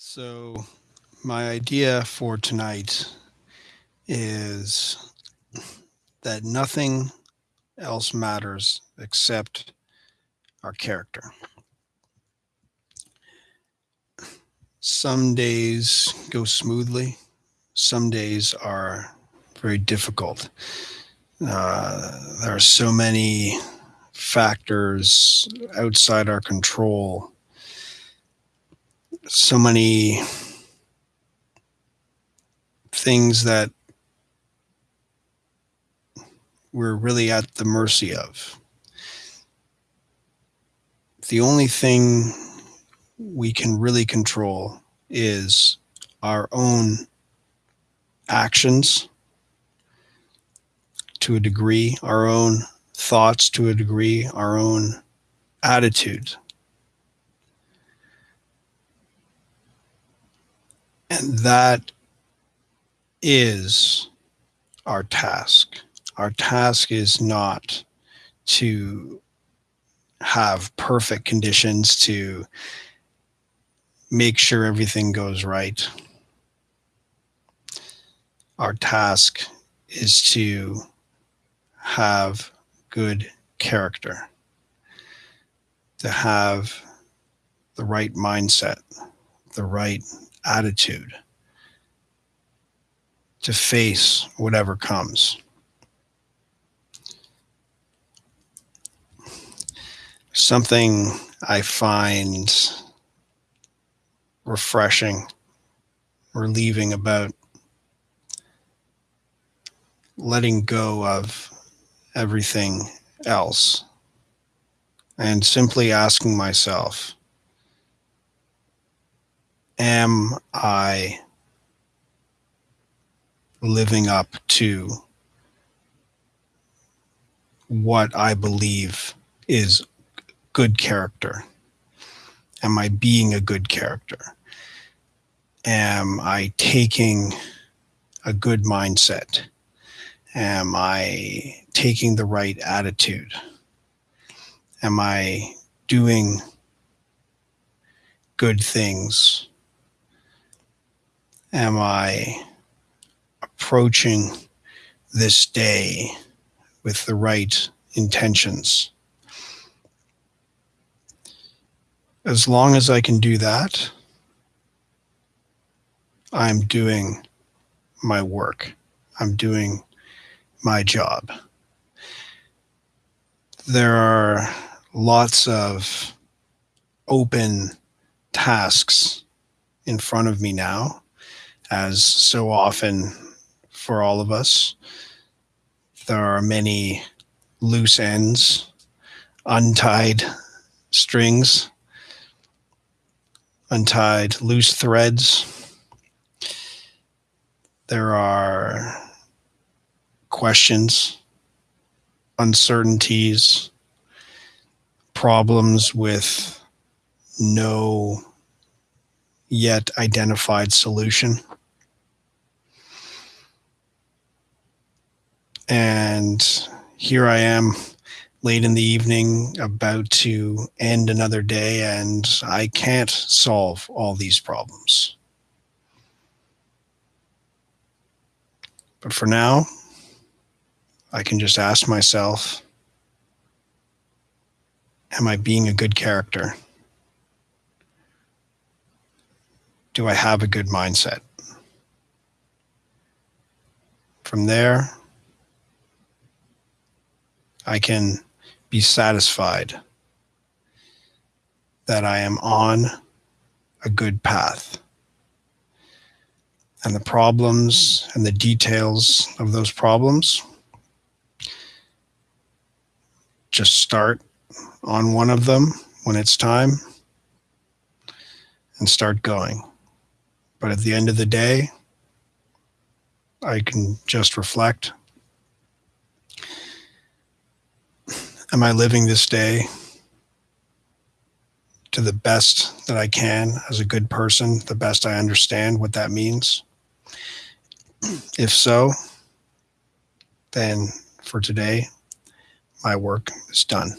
So, my idea for tonight is that nothing else matters except our character. Some days go smoothly, some days are very difficult. Uh, there are so many factors outside our control so many things that we're really at the mercy of. The only thing we can really control is our own actions to a degree, our own thoughts to a degree, our own attitude And that is our task. Our task is not to have perfect conditions to make sure everything goes right. Our task is to have good character, to have the right mindset, the right attitude to face whatever comes. Something I find refreshing, relieving about letting go of everything else and simply asking myself, am I living up to what I believe is good character? Am I being a good character? Am I taking a good mindset? Am I taking the right attitude? Am I doing good things am I approaching this day with the right intentions? As long as I can do that, I'm doing my work. I'm doing my job. There are lots of open tasks in front of me now as so often for all of us, there are many loose ends, untied strings, untied loose threads. There are questions, uncertainties, problems with no yet identified solution. And here I am late in the evening about to end another day and I can't solve all these problems. But for now, I can just ask myself, am I being a good character? Do I have a good mindset? From there, I can be satisfied that I am on a good path. And the problems and the details of those problems just start on one of them when it's time and start going. But at the end of the day, I can just reflect am I living this day to the best that I can as a good person, the best I understand what that means? If so, then for today, my work is done.